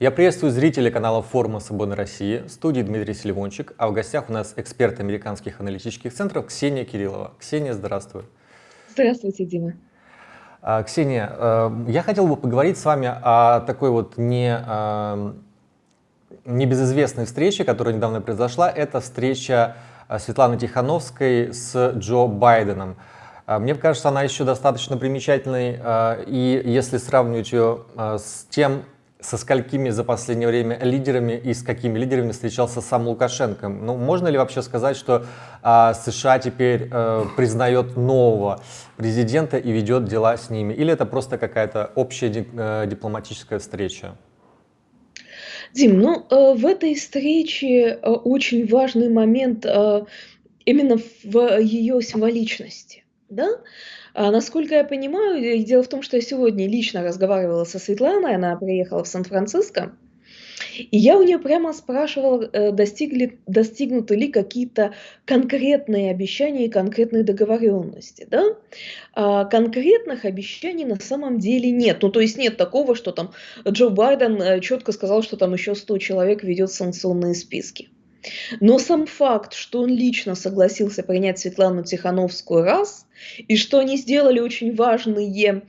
Я приветствую зрителей канала форума Свободной России, в студии Дмитрий Селивончик, а в гостях у нас эксперт американских аналитических центров Ксения Кириллова. Ксения, здравствуй. Здравствуйте, Дима. А, Ксения, э, я хотел бы поговорить с вами о такой вот не, э, небезызвестной встрече, которая недавно произошла. Это встреча Светланы Тихановской с Джо Байденом. Мне кажется, она еще достаточно примечательной, и если сравнивать ее с тем, со сколькими за последнее время лидерами и с какими лидерами встречался сам Лукашенко. Ну, можно ли вообще сказать, что а, США теперь а, признает нового президента и ведет дела с ними? Или это просто какая-то общая а, дипломатическая встреча? Дим, ну, э, в этой встрече э, очень важный момент э, именно в ее символичности. Да? А, насколько я понимаю, дело в том, что я сегодня лично разговаривала со Светланой, она приехала в Сан-Франциско, и я у нее прямо спрашивала, э, достигли, достигнуты ли какие-то конкретные обещания и конкретные договоренности. Да? А конкретных обещаний на самом деле нет. Ну, то есть нет такого, что там Джо Байден э, четко сказал, что там еще 100 человек ведет санкционные списки. Но сам факт, что он лично согласился принять Светлану Тихановскую раз, и что они сделали очень важные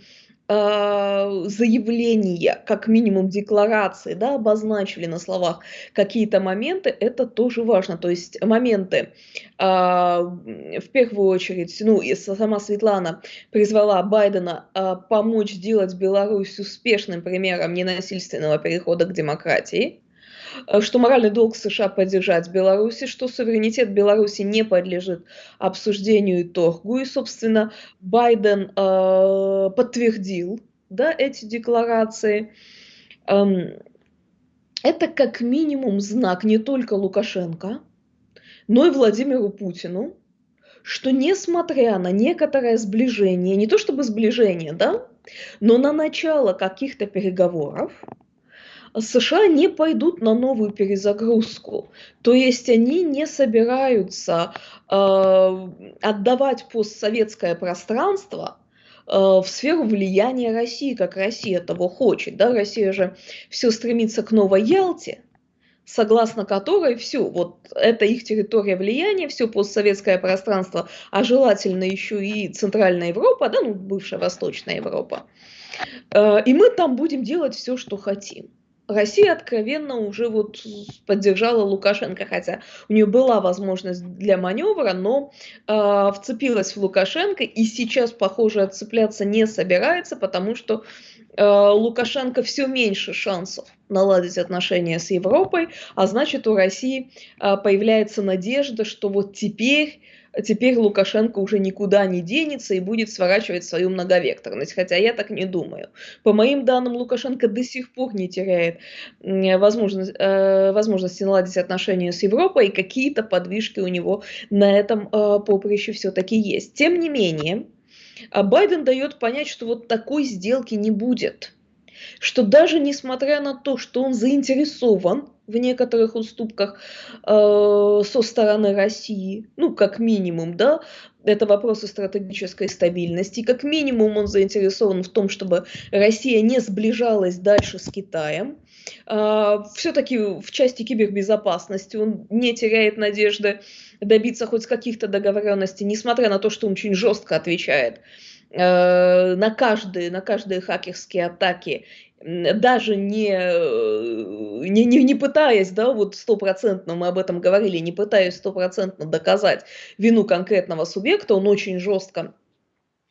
э, заявления, как минимум декларации, да, обозначили на словах какие-то моменты, это тоже важно. То есть моменты, э, в первую очередь, ну, и сама Светлана призвала Байдена э, помочь сделать Беларусь успешным примером ненасильственного перехода к демократии. Э, что моральный долг США поддержать Беларуси, что суверенитет Беларуси не подлежит обсуждению и торгу. И, собственно, Байден э, подтвердил да, эти декларации. Эм, это как минимум знак не только Лукашенко, но и Владимиру Путину, что несмотря на некоторое сближение, не то чтобы сближение, да, но на начало каких-то переговоров, США не пойдут на новую перезагрузку. То есть они не собираются э, отдавать постсоветское пространство э, в сферу влияния России, как Россия того хочет. Да? Россия же все стремится к новой Ялте, согласно которой все, вот это их территория влияния, все постсоветское пространство, а желательно еще и Центральная Европа, да, ну, бывшая Восточная Европа. Э, и мы там будем делать все, что хотим. Россия откровенно уже вот поддержала Лукашенко, хотя у нее была возможность для маневра, но э, вцепилась в Лукашенко и сейчас, похоже, отцепляться не собирается, потому что э, Лукашенко все меньше шансов наладить отношения с Европой, а значит у России э, появляется надежда, что вот теперь теперь Лукашенко уже никуда не денется и будет сворачивать свою многовекторность, хотя я так не думаю. По моим данным, Лукашенко до сих пор не теряет возможность, э, возможности наладить отношения с Европой, и какие-то подвижки у него на этом э, поприще все-таки есть. Тем не менее, а Байден дает понять, что вот такой сделки не будет что даже несмотря на то, что он заинтересован в некоторых уступках э, со стороны России, ну, как минимум, да, это вопросы стратегической стабильности. Как минимум он заинтересован в том, чтобы Россия не сближалась дальше с Китаем. Э, Все-таки в части кибербезопасности он не теряет надежды добиться хоть каких-то договоренностей, несмотря на то, что он очень жестко отвечает на каждые, на каждые хакерские атаки даже не, э, не, не, не пытаясь, да, вот стопроцентно, мы об этом говорили, не пытаясь стопроцентно доказать вину конкретного субъекта, он очень жестко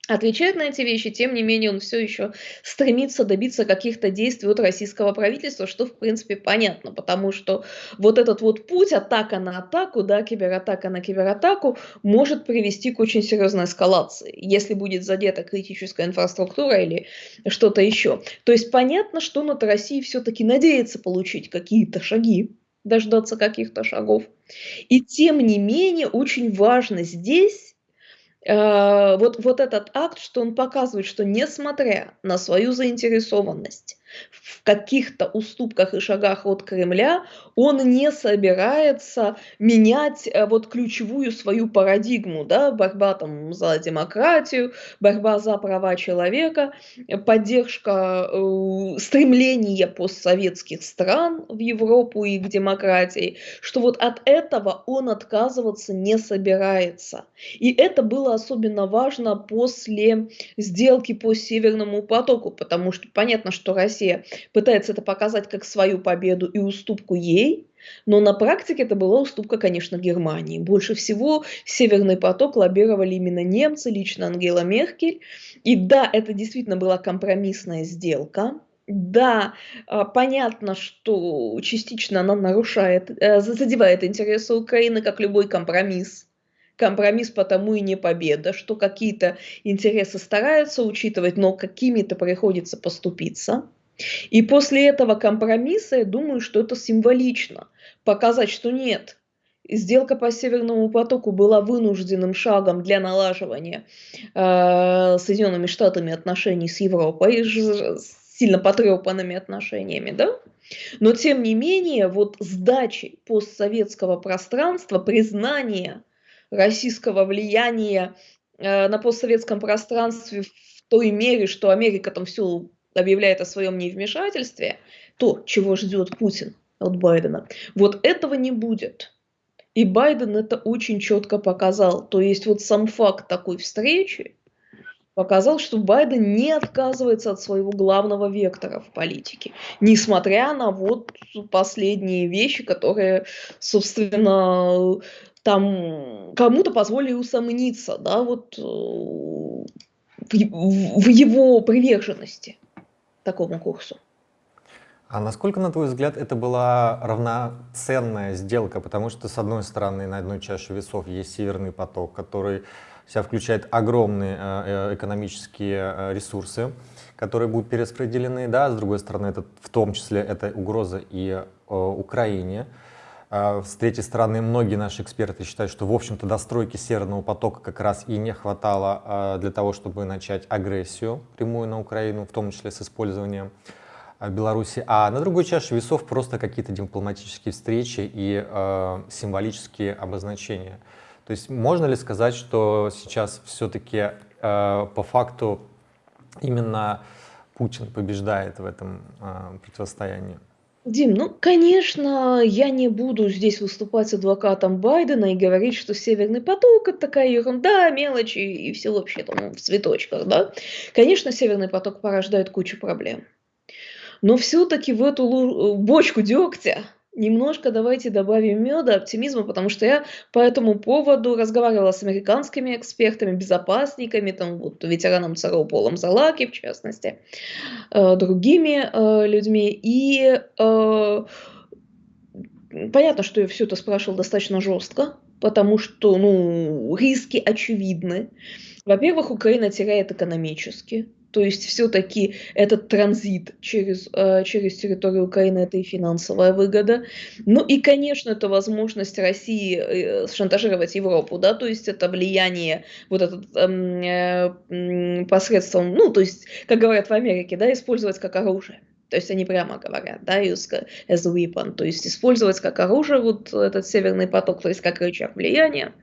отвечает на эти вещи, тем не менее он все еще стремится добиться каких-то действий от российского правительства, что в принципе понятно, потому что вот этот вот путь, атака на атаку, да, кибератака на кибератаку, может привести к очень серьезной эскалации, если будет задета критическая инфраструктура или что-то еще. То есть понятно, что над Россией все-таки надеется получить какие-то шаги, дождаться каких-то шагов. И тем не менее очень важно здесь вот, вот этот акт, что он показывает, что несмотря на свою заинтересованность в каких-то уступках и шагах от Кремля он не собирается менять э, вот ключевую свою парадигму, да, борьба там за демократию, борьба за права человека, поддержка э, стремления постсоветских стран в Европу и к демократии, что вот от этого он отказываться не собирается. И это было особенно важно после сделки по Северному потоку, потому что понятно, что Россия пытается это показать как свою победу и уступку ей, но на практике это была уступка, конечно, Германии. Больше всего Северный поток лоббировали именно немцы, лично Ангела Меркель. И да, это действительно была компромиссная сделка. Да, а, понятно, что частично она нарушает, э, задевает интересы Украины, как любой компромисс. Компромисс потому и не победа, что какие-то интересы стараются учитывать, но какими-то приходится поступиться. И после этого компромисса, я думаю, что это символично. Показать, что нет, сделка по Северному потоку была вынужденным шагом для налаживания э, Соединенными Штатами отношений с Европой, сильно потрепанными отношениями, да? Но тем не менее, вот сдачи постсоветского пространства, признание российского влияния э, на постсоветском пространстве в той мере, что Америка там все объявляет о своем невмешательстве, то, чего ждет Путин от Байдена, вот этого не будет. И Байден это очень четко показал. То есть вот сам факт такой встречи показал, что Байден не отказывается от своего главного вектора в политике, несмотря на вот последние вещи, которые, собственно, там кому-то позволили усомниться, да, вот э, в, в его приверженности такому курсу. А насколько, на твой взгляд, это была равноценная сделка? Потому что, с одной стороны, на одной чаше весов есть Северный поток, который себя включает огромные э, э, экономические ресурсы, которые будут перераспределены, да, с другой стороны, это в том числе это угроза и Украине. А, с третьей стороны, многие наши эксперты считают, что, в общем-то, достройки Северного потока как раз и не хватало а, для того, чтобы начать агрессию прямую на Украину, в том числе с использованием а, Беларуси. А на другой чаше весов просто какие-то дипломатические встречи и символические обозначения. То есть можно ли сказать, что сейчас все-таки по факту именно Путин побеждает в этом противостоянии? Дим, ну, конечно, я не буду здесь выступать адвокатом Байдена и говорить, что Северный поток это такая ерунда, мелочи и все вообще там в цветочках, да. Конечно, Северный поток порождает кучу проблем. Но все-таки в эту бочку дегтя Немножко давайте добавим меда, оптимизма, потому что я по этому поводу разговаривала с американскими экспертами, безопасниками, там вот ветераном ЦРУ Полом Залаки, в частности, э, другими э, людьми. И э, понятно, что я все это спрашивала достаточно жестко, потому что ну, риски очевидны. Во-первых, Украина теряет экономически, то есть все-таки этот транзит через, э, через территорию Украины – это и финансовая выгода. Ну и, конечно, это возможность России э, шантажировать Европу, да, то есть это влияние вот это э, посредством, ну, то есть, как говорят в Америке, да, использовать как оружие. То есть они прямо говорят, да, use as a weapon, то есть использовать как оружие вот этот северный поток, то есть как рычаг влияния.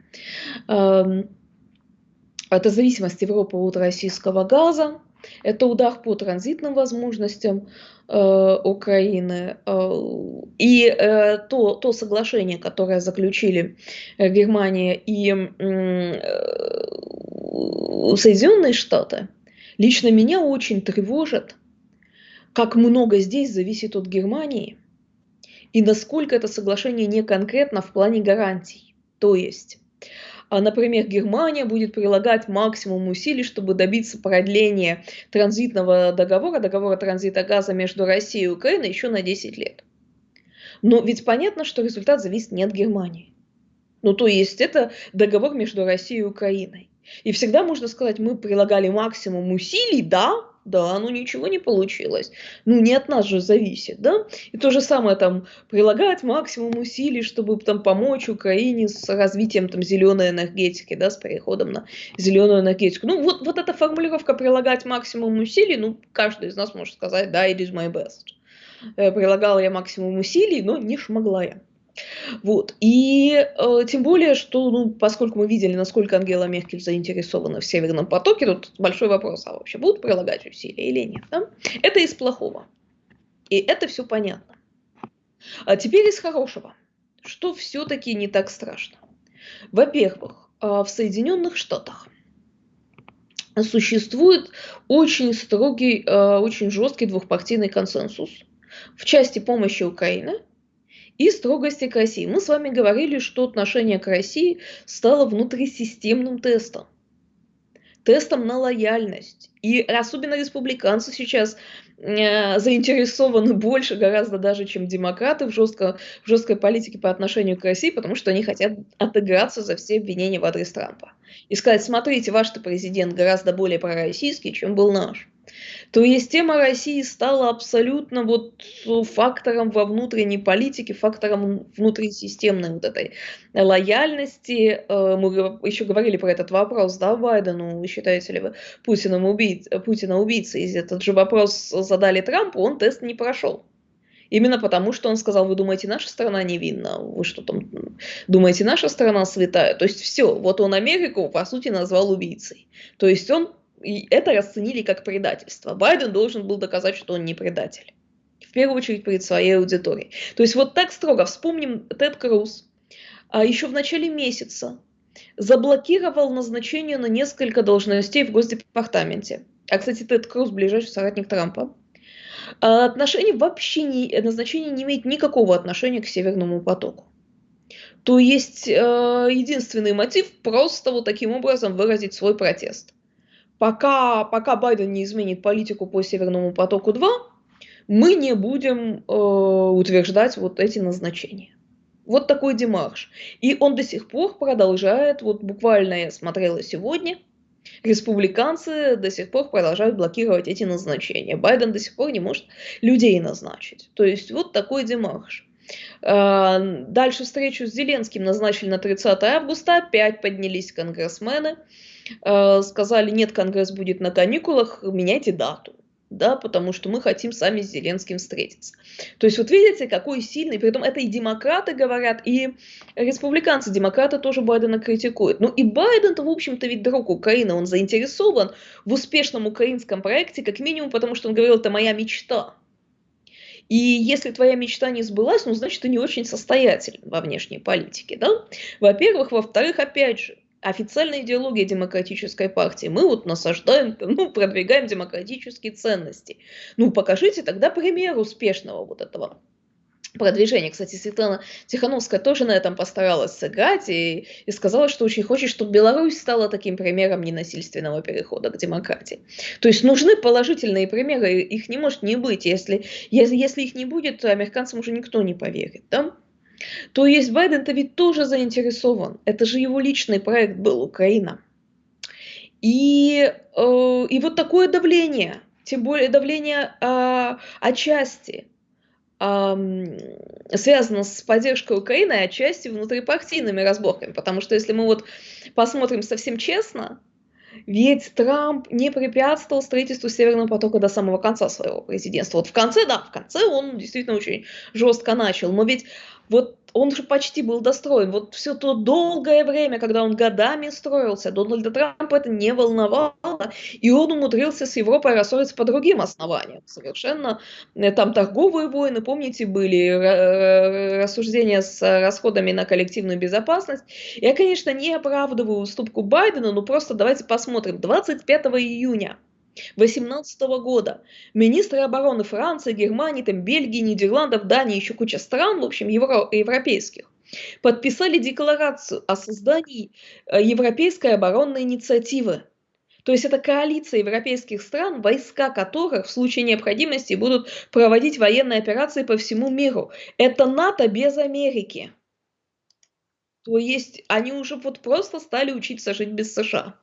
Эм, это зависимость Европы от российского газа, это удар по транзитным возможностям э, Украины. Э, и э, то, то соглашение, которое заключили э, Германия и э, Соединенные Штаты, лично меня очень тревожит, как много здесь зависит от Германии и насколько это соглашение не конкретно в плане гарантий. То есть например, Германия будет прилагать максимум усилий, чтобы добиться продления транзитного договора, договора транзита газа между Россией и Украиной еще на 10 лет. Но ведь понятно, что результат зависит не от Германии. Ну, то есть это договор между Россией и Украиной. И всегда можно сказать, мы прилагали максимум усилий, да, да, ну ничего не получилось. Ну не от нас же зависит, да? И то же самое там прилагать максимум усилий, чтобы там помочь Украине с развитием там зеленой энергетики, да, с переходом на зеленую энергетику. Ну вот, вот эта формулировка прилагать максимум усилий, ну каждый из нас может сказать, да, it is my best. Э, прилагала я максимум усилий, но не шмогла я. Вот. И э, тем более, что, ну, поскольку мы видели, насколько Ангела Меркель заинтересована в Северном потоке, тут большой вопрос, а вообще будут прилагать усилия или нет. Да? Это из плохого. И это все понятно. А теперь из хорошего. Что все-таки не так страшно? Во-первых, э, в Соединенных Штатах существует очень строгий, э, очень жесткий двухпартийный консенсус в части помощи Украины – и строгости к России. Мы с вами говорили, что отношение к России стало внутрисистемным тестом. Тестом на лояльность. И особенно республиканцы сейчас э, заинтересованы больше гораздо даже, чем демократы в, жестко, в жесткой политике по отношению к России, потому что они хотят отыграться за все обвинения в адрес Трампа. И сказать, смотрите, ваш-то президент гораздо более пророссийский, чем был наш то есть тема России стала абсолютно вот фактором во внутренней политике, фактором внутрисистемной вот этой лояльности. Э, мы еще говорили про этот вопрос, да, Байдену, считаете ли вы Путиным убийц, Путина убийцей? Этот же вопрос задали Трампу, он тест не прошел. Именно потому, что он сказал, вы думаете, наша страна невинна, вы что там думаете, наша страна святая. То есть все, вот он Америку, по сути, назвал убийцей. То есть он и это расценили как предательство. Байден должен был доказать, что он не предатель. В первую очередь перед своей аудиторией. То есть вот так строго. Вспомним Тед Круз. А еще в начале месяца заблокировал назначение на несколько должностей в Госдепартаменте. А, кстати, Тед Круз ближайший соратник Трампа. А отношение вообще не, назначение не имеет никакого отношения к Северному потоку. То есть э, единственный мотив просто вот таким образом выразить свой протест пока, пока Байден не изменит политику по Северному потоку-2, мы не будем э, утверждать вот эти назначения. Вот такой демарш. И он до сих пор продолжает, вот буквально я смотрела сегодня, республиканцы до сих пор продолжают блокировать эти назначения. Байден до сих пор не может людей назначить. То есть вот такой демарш. Э, дальше встречу с Зеленским назначили на 30 августа, опять поднялись конгрессмены. Э, сказали, нет, Конгресс будет на каникулах, меняйте дату да, потому что мы хотим сами с Зеленским встретиться. То есть вот видите, какой сильный, при этом это и демократы говорят, и республиканцы, демократы тоже Байдена критикуют. Ну и Байден-то, в общем-то, ведь друг Украины, он заинтересован в успешном украинском проекте, как минимум, потому что он говорил, это моя мечта. И если твоя мечта не сбылась, ну, значит, ты не очень состоятелен во внешней политике, да? Во-первых. Во-вторых, опять же, официальная идеология демократической партии. Мы вот насаждаем, ну, продвигаем демократические ценности. Ну, покажите тогда пример успешного вот этого продвижения. Кстати, Светлана Тихановская тоже на этом постаралась сыграть и, и сказала, что очень хочет, чтобы Беларусь стала таким примером ненасильственного перехода к демократии. То есть нужны положительные примеры, их не может не быть. Если, если, если их не будет, то американцам уже никто не поверит. Да? То есть Байден-то ведь тоже заинтересован. Это же его личный проект был, Украина. И, э, и вот такое давление, тем более давление э, отчасти связано с поддержкой Украины, а отчасти внутрипартийными разборками. Потому что если мы вот посмотрим совсем честно, ведь Трамп не препятствовал строительству Северного потока до самого конца своего президентства. Вот в конце, да, в конце он действительно очень жестко начал. Но ведь вот он же почти был достроен. Вот все то долгое время, когда он годами строился, Дональда Трампа это не волновало, и он умудрился с Европой рассориться по другим основаниям. Совершенно э, там торговые войны, помните, были рассуждения с расходами на коллективную безопасность. Я, конечно, не оправдываю уступку Байдена, но просто давайте посмотрим. 25 июня 2018 года министры обороны Франции, Германии, там, Бельгии, Нидерландов, Дании, еще куча стран, в общем, евро, европейских, подписали декларацию о создании э, Европейской оборонной инициативы. То есть это коалиция европейских стран, войска которых в случае необходимости будут проводить военные операции по всему миру. Это НАТО без Америки. То есть они уже вот просто стали учиться жить без США.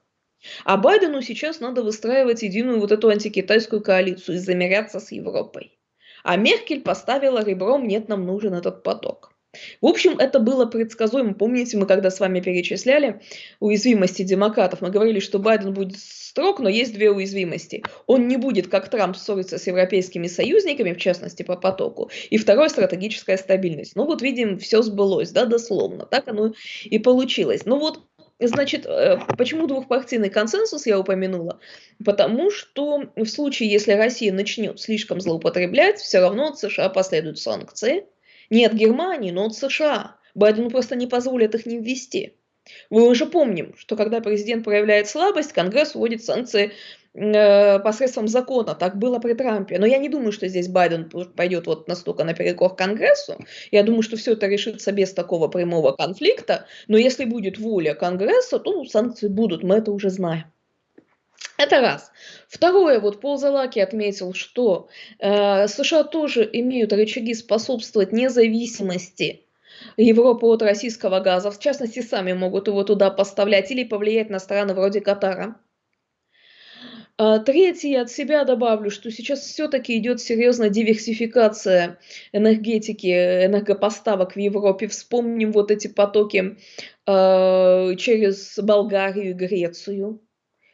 А Байдену сейчас надо выстраивать единую вот эту антикитайскую коалицию и замеряться с Европой. А Меркель поставила ребром «нет, нам нужен этот поток». В общем, это было предсказуемо. Помните, мы когда с вами перечисляли уязвимости демократов, мы говорили, что Байден будет строг, но есть две уязвимости. Он не будет, как Трамп, ссориться с европейскими союзниками, в частности, по потоку. И второе – стратегическая стабильность. Ну вот видим, все сбылось, да, дословно. Так оно и получилось. Ну вот Значит, э, почему двухпартийный консенсус я упомянула? Потому что в случае, если Россия начнет слишком злоупотреблять, все равно от США последуют санкции. Не от Германии, но от США. Байдену просто не позволят их не ввести. Мы уже помним, что когда президент проявляет слабость, Конгресс вводит санкции посредством закона. Так было при Трампе. Но я не думаю, что здесь Байден пойдет вот настолько наперекор Конгрессу. Я думаю, что все это решится без такого прямого конфликта. Но если будет воля Конгресса, то санкции будут, мы это уже знаем. Это раз. Второе, вот Пол Залаки отметил, что э, США тоже имеют рычаги способствовать независимости Европы от российского газа. В частности, сами могут его туда поставлять или повлиять на страны вроде Катара. А, третье, от себя добавлю, что сейчас все-таки идет серьезная диверсификация энергетики, энергопоставок в Европе. Вспомним вот эти потоки э, через Болгарию и Грецию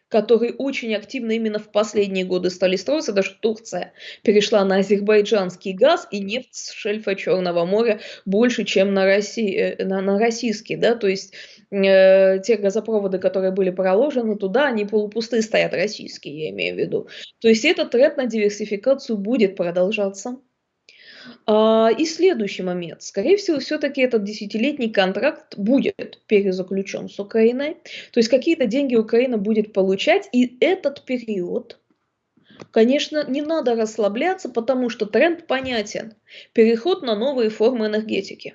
которые очень активно именно в последние годы стали строиться. Даже Турция перешла на азербайджанский газ и нефть с шельфа Черного моря больше, чем на, России, э, на, на российский. Да? То есть э, те газопроводы, которые были проложены туда, они полупустые стоят, российские, я имею в виду. То есть этот тренд на диверсификацию будет продолжаться. А, и следующий момент. Скорее всего, все-таки этот десятилетний контракт будет перезаключен с Украиной. То есть какие-то деньги Украина будет получать. И этот период, конечно, не надо расслабляться, потому что тренд понятен. Переход на новые формы энергетики.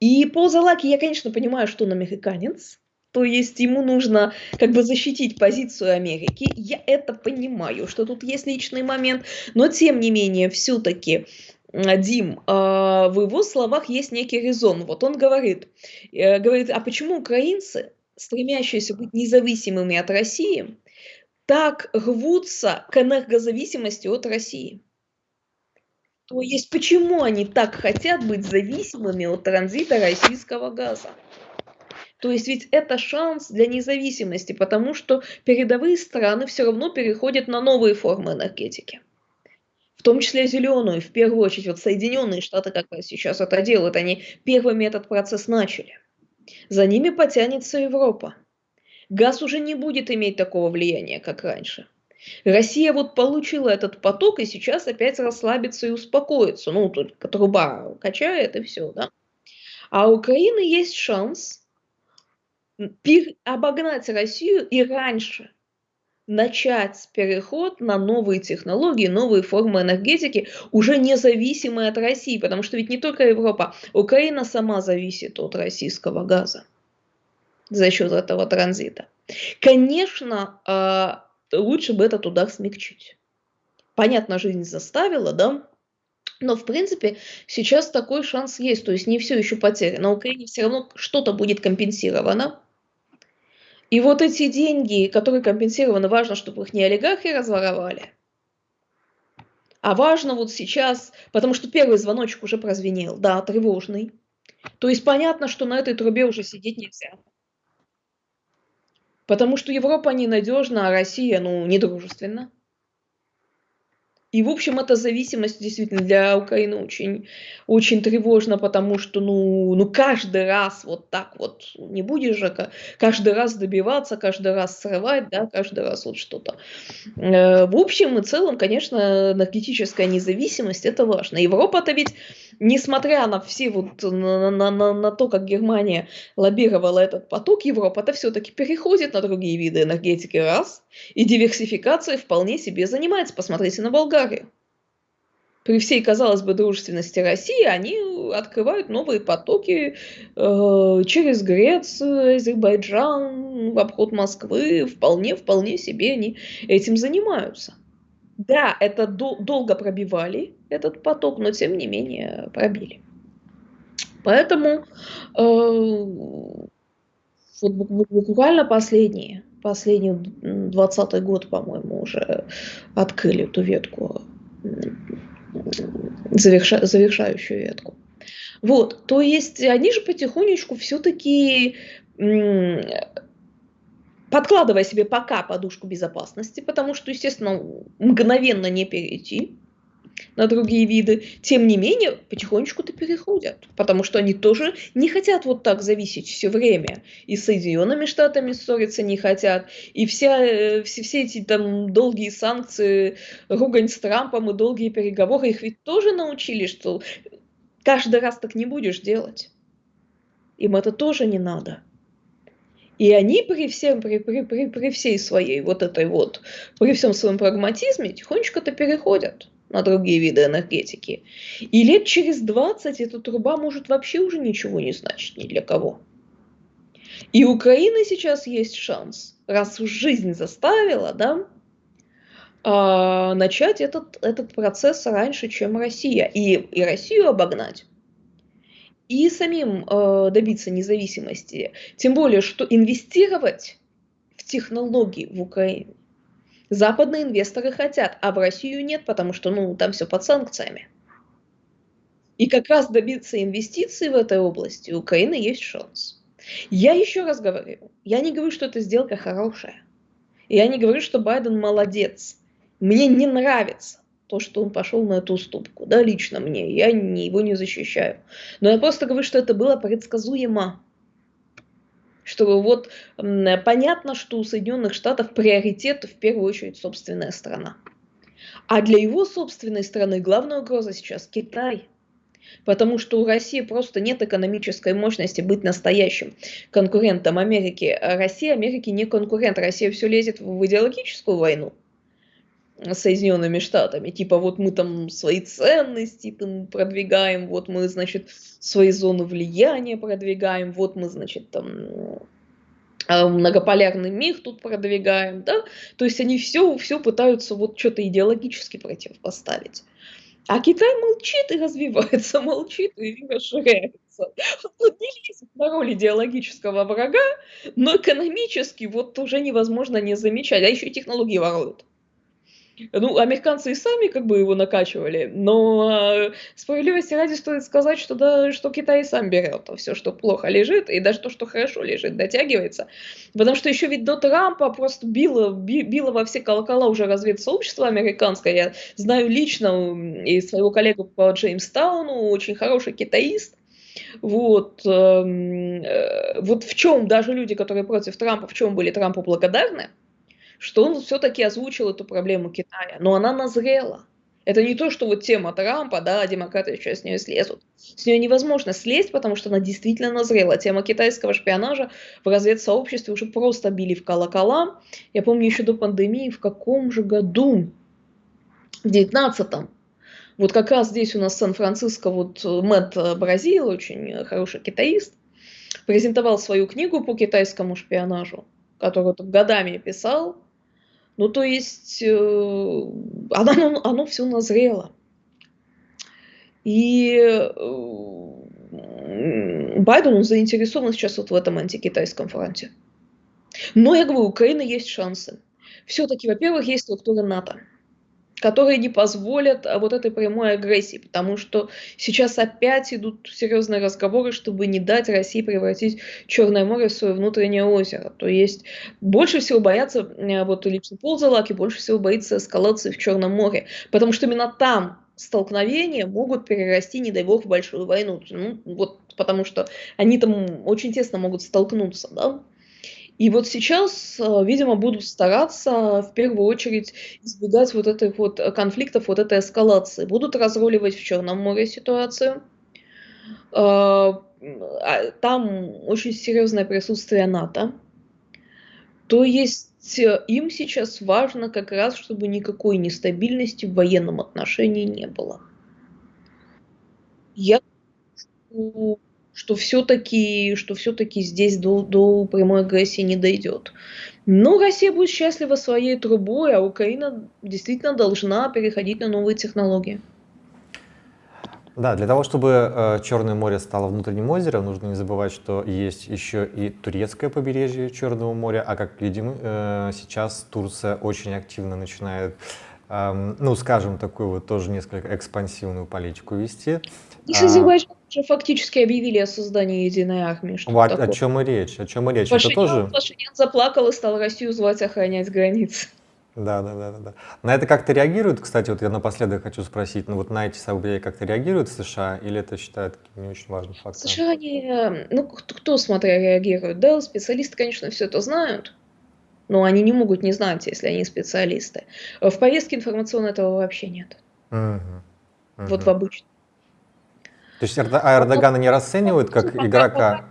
И по Залаки я, конечно, понимаю, что он американец. То есть ему нужно как бы защитить позицию Америки. Я это понимаю, что тут есть личный момент, но тем не менее все-таки Дим, а, в его словах есть некий резон. Вот он говорит, э, говорит, а почему украинцы, стремящиеся быть независимыми от России, так рвутся к энергозависимости от России? То есть почему они так хотят быть зависимыми от транзита российского газа? То есть ведь это шанс для независимости, потому что передовые страны все равно переходят на новые формы энергетики. В том числе зеленую, в первую очередь. Вот Соединенные Штаты как раз сейчас это делают. Они первыми этот процесс начали. За ними потянется Европа. Газ уже не будет иметь такого влияния, как раньше. Россия вот получила этот поток и сейчас опять расслабится и успокоится. Ну, тут труба качает и все, да. А у Украины есть шанс обогнать Россию и раньше начать переход на новые технологии, новые формы энергетики, уже независимые от России, потому что ведь не только Европа, Украина сама зависит от российского газа за счет этого транзита. Конечно, а, лучше бы этот удар смягчить. Понятно, жизнь заставила, да, но, в принципе, сейчас такой шанс есть. То есть не все еще потеряно. На Украине все равно что-то будет компенсировано. И вот эти деньги, которые компенсированы, важно, чтобы их не олигархи разворовали, а важно вот сейчас, потому что первый звоночек уже прозвенел, да, тревожный. То есть понятно, что на этой трубе уже сидеть нельзя. Потому что Европа ненадежна, а Россия, ну, недружественна. И, в общем, эта зависимость действительно для Украины очень, очень тревожна, потому что, ну, ну, каждый раз вот так вот не будешь же каждый раз добиваться, каждый раз срывать, да, каждый раз вот что-то. Э, в общем и целом, конечно, энергетическая независимость – это важно. Европа-то ведь, несмотря на все вот, на, на, на, на то, как Германия лоббировала этот поток, Европа-то все-таки переходит на другие виды энергетики, раз, и диверсификацией вполне себе занимается. Посмотрите на Болгарию Болгарию. При всей, казалось бы, дружественности России они открывают новые потоки э, через Грецию, Азербайджан, в обход Москвы. Вполне, вполне себе они этим занимаются. Да, это дол- долго пробивали этот поток, но тем не менее пробили. Поэтому э, Вот буквально последние, последний 20 год, по-моему, уже открыли эту ветку, заверша, завершающую ветку. Вот, то есть они же потихонечку все-таки подкладывая себе пока подушку безопасности, потому что, естественно, мгновенно не перейти на другие виды, тем не менее, потихонечку-то переходят, потому что они тоже не хотят вот так зависеть все время, и с Соединенными Штатами ссориться не хотят, и вся, э, все, все эти там долгие санкции, ругань с Трампом и долгие переговоры, их ведь тоже научили, что каждый раз так не будешь делать. Им это тоже не надо. И они при всем, при, при, при, при всей своей вот этой вот, при всем своем прагматизме тихонечко-то переходят на другие виды энергетики. И лет через 20 эта труба может вообще уже ничего не значить ни для кого. И у Украины сейчас есть шанс, раз уж жизнь заставила, да, а, начать этот, этот процесс раньше, чем Россия. И, и Россию обогнать и самим э, добиться независимости. Тем более, что инвестировать в технологии в Украине западные инвесторы хотят, а в Россию нет, потому что ну, там все под санкциями. И как раз добиться инвестиций в этой области у Украины есть шанс. Я еще раз говорю, я не говорю, что эта сделка хорошая. Я не говорю, что Байден молодец. Мне не нравится то, что он пошел на эту уступку, да, лично мне, я не, его не защищаю. Но я просто говорю, что это было предсказуемо. Что вот понятно, что у Соединенных Штатов приоритет в первую очередь собственная страна. А для его собственной страны главная угроза сейчас Китай. Потому что у России просто нет экономической мощности быть настоящим конкурентом Америки. Россия Америке не конкурент. Россия все лезет в идеологическую войну. Соединенными Штатами. Типа вот мы там свои ценности там продвигаем, вот мы, значит, свои зоны влияния продвигаем, вот мы, значит, там а, многополярный мир тут продвигаем, да, то есть они все, все пытаются вот что-то идеологически противопоставить. А Китай молчит и развивается, молчит и расширяется. Он не лезет на роль идеологического врага, но экономически вот уже невозможно не замечать, а еще и технологии воруют. Ну, американцы и сами как бы его накачивали, но э, справедливости ради стоит сказать, что да, что Китай сам берет все, что плохо лежит, и даже то, что хорошо лежит, дотягивается. Потому что еще ведь до Трампа просто било, било во все колокола уже разведсообщество американское. Я знаю лично и своего коллегу по Джеймстауну, очень хороший китаист, вот, эм, э, вот в чем даже люди, которые против Трампа, в чем были Трампу благодарны, что он все-таки озвучил эту проблему Китая, но она назрела. Это не то, что вот тема Трампа, да, демократы сейчас с нее слезут. С нее невозможно слезть, потому что она действительно назрела. Тема китайского шпионажа в разведсообществе уже просто били в колокола. Я помню еще до пандемии, в каком же году? В девятнадцатом. Вот как раз здесь у нас Сан-Франциско вот Мэтт Бразил, очень хороший китаист, презентовал свою книгу по китайскому шпионажу, которую годами писал, ну, то есть э, оно, оно, оно все назрело. И э, Байден он заинтересован сейчас вот в этом антикитайском фронте. Но я говорю, у Украины есть шансы. Все-таки, во-первых, есть структура НАТО которые не позволят а, вот этой прямой агрессии, потому что сейчас опять идут серьезные разговоры, чтобы не дать России превратить Черное море в свое внутреннее озеро. То есть больше всего боятся, э, вот лично Пол Залаки больше всего боится эскалации в Черном море, потому что именно там столкновения могут перерасти, не дай бог, в большую войну. Ну, вот потому что они там очень тесно могут столкнуться, да. И вот сейчас, э, видимо, будут стараться в первую очередь избегать вот этих вот конфликтов, вот этой эскалации. Будут разруливать в Черном море ситуацию. Э, а там очень серьезное присутствие НАТО. То есть э, им сейчас важно как раз, чтобы никакой нестабильности в военном отношении не было. Я что все-таки что все-таки здесь до, до прямой агрессии не дойдет. Но Россия будет счастлива своей трубой, а Украина действительно должна переходить на новые технологии. Да, для того, чтобы э, Черное море стало внутренним озером, нужно не забывать, что есть еще и турецкое побережье Черного моря, а как видим, э, сейчас Турция очень активно начинает, э, ну, скажем, такую вот тоже несколько экспансивную политику вести. И с Азербайджаном уже фактически объявили о создании единой армии. Что вот, о чем и речь, о чем и речь. Пашинян, Это тоже... Пашинян заплакал и стал Россию звать охранять границы. Да, да, да, да. На это как-то реагируют, кстати, вот я напоследок хочу спросить, ну вот на эти события как-то реагируют США или это считают не очень важным фактором? США не, ну кто, смотря реагирует, да, специалисты, конечно, все это знают, но они не могут не знать, если они специалисты. В повестке информационной этого вообще нет. Угу, угу. Вот в обычном. То есть а Эрдогана не расценивают как игрока?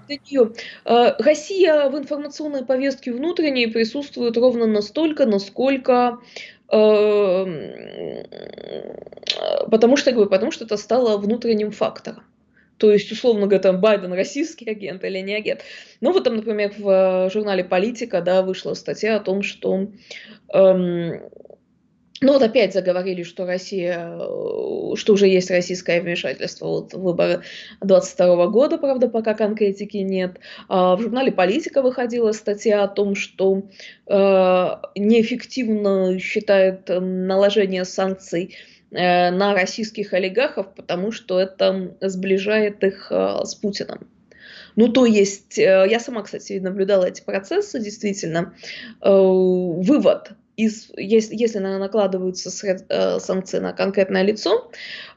Э, Россия в информационной повестке внутренней присутствует ровно настолько, насколько эм, потому что, говорю, потому что это стало внутренним фактором. То есть, условно говоря, там Байден российский агент или не агент. Ну, вот там, например, в журнале «Политика» да, вышла статья о том, что эм, ну вот опять заговорили, что Россия, э, что уже есть российское вмешательство вот выборы 22 года, правда, пока конкретики нет. А в журнале «Политика» выходила статья о том, что э, неэффективно считает наложение санкций э, на российских олигархов, потому что это сближает их э, с Путиным. Ну, то есть, э, я сама, кстати, наблюдала эти процессы, действительно. Э, вывод – из, если, если накладываются э, санкции на конкретное лицо,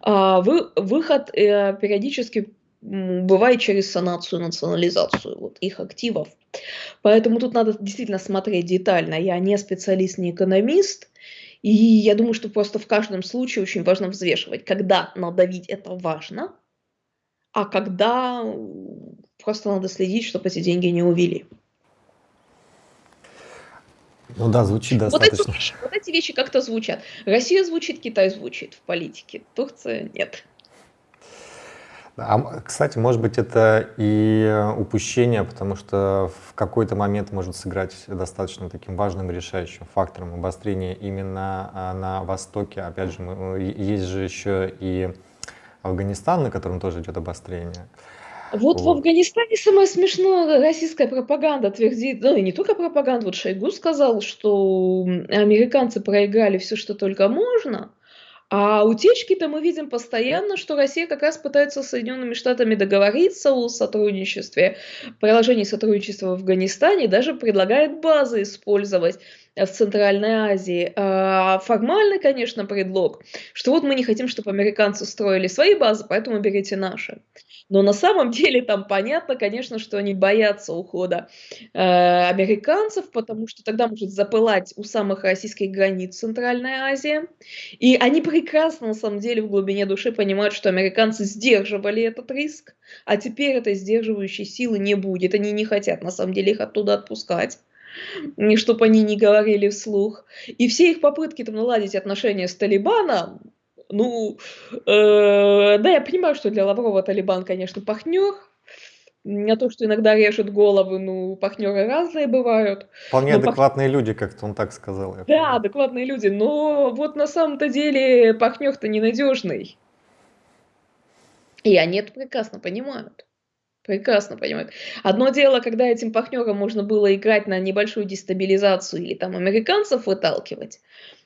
э, вы, выход э, периодически бывает через санацию, национализацию вот, их активов. Поэтому тут надо действительно смотреть детально. Я не специалист, не экономист, и я думаю, что просто в каждом случае очень важно взвешивать, когда надавить это важно, а когда просто надо следить, чтобы эти деньги не увели. Ну да, звучит вот достаточно. Эти, вот эти вещи как-то звучат. Россия звучит, Китай звучит в политике, Турция нет. А, кстати, может быть, это и упущение, потому что в какой-то момент может сыграть достаточно таким важным решающим фактором обострения именно а, на Востоке. Опять же, мы, есть же еще и Афганистан, на котором тоже идет обострение. Вот в Афганистане самое смешное, российская пропаганда твердит, ну и не только пропаганда, вот Шойгу сказал, что американцы проиграли все, что только можно, а утечки-то мы видим постоянно, что Россия как раз пытается с Соединенными Штатами договориться о сотрудничестве, приложении сотрудничества в Афганистане, даже предлагает базы использовать в Центральной Азии. А формальный, конечно, предлог, что вот мы не хотим, чтобы американцы строили свои базы, поэтому берите наши. Но на самом деле там понятно, конечно, что они боятся ухода э, американцев, потому что тогда может запылать у самых российских границ Центральная Азия. И они прекрасно, на самом деле, в глубине души понимают, что американцы сдерживали этот риск, а теперь этой сдерживающей силы не будет. Они не хотят, на самом деле, их оттуда отпускать чтобы они не говорили вслух. И все их попытки там наладить отношения с Талибаном, ну, э, да, я понимаю, что для Лаврова Талибан, конечно, пахнер, не то, что иногда режет головы, ну, пахнеры разные бывают. Вполне адекватные пах... люди, как-то он так сказал. Да, понимаю. адекватные люди, но вот на самом-то деле пахнер-то ненадежный. И они это прекрасно понимают. Прекрасно понимают. Одно дело, когда этим пахнером можно было играть на небольшую дестабилизацию или там американцев выталкивать,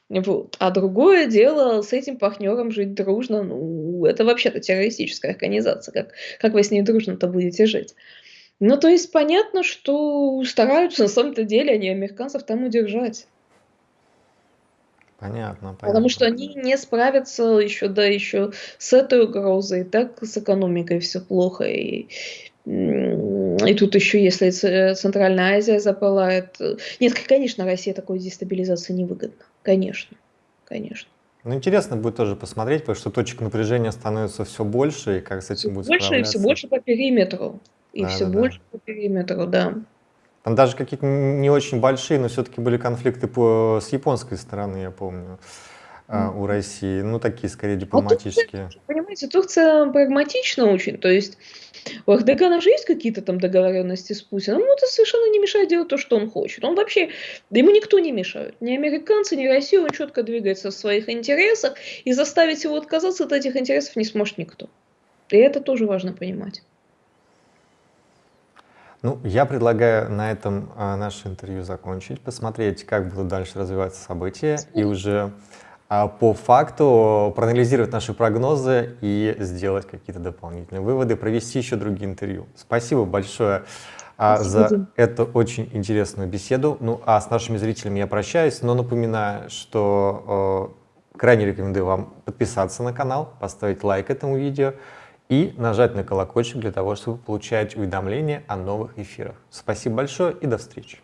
вот. А другое дело с этим партнером жить дружно, ну, это вообще-то террористическая организация, как, как вы с ней дружно-то будете жить? Ну, то есть понятно, что стараются на самом-то деле они американцев там удержать. Понятно, понятно. Потому что они не справятся еще, да, еще с этой угрозой, так с экономикой все плохо, и и тут еще, если Центральная Азия запылает... Э, нет, конечно, Россия такой дестабилизации невыгодна. Конечно, конечно. Ну, интересно будет тоже посмотреть, потому что точек напряжения становится все больше, и как с этим будет больше, и все больше по периметру. И да, все да, больше да. по периметру, да. Там даже какие-то не очень большие, но все-таки были конфликты по, с японской стороны, я помню. У России. Ну, такие скорее дипломатические. А Турция, понимаете, Турция прагматична очень. То есть у Эрдогана же есть какие-то там договоренности с Путиным, но это совершенно не мешает делать то, что он хочет. Он вообще, да ему никто не мешает. Ни американцы, ни Россия, он четко двигается в своих интересах, и заставить его отказаться от этих интересов не сможет никто. И это тоже важно понимать. Ну, я предлагаю на этом а, наше интервью закончить, посмотреть, как будут дальше развиваться события, и уже а, по факту проанализировать наши прогнозы и сделать какие-то дополнительные выводы, провести еще другие интервью. Спасибо большое а, за эту очень интересную беседу. Ну, а с нашими зрителями я прощаюсь, но напоминаю, что э, крайне рекомендую вам подписаться на канал, поставить лайк этому видео, и нажать на колокольчик для того, чтобы получать уведомления о новых эфирах. Спасибо большое и до встречи.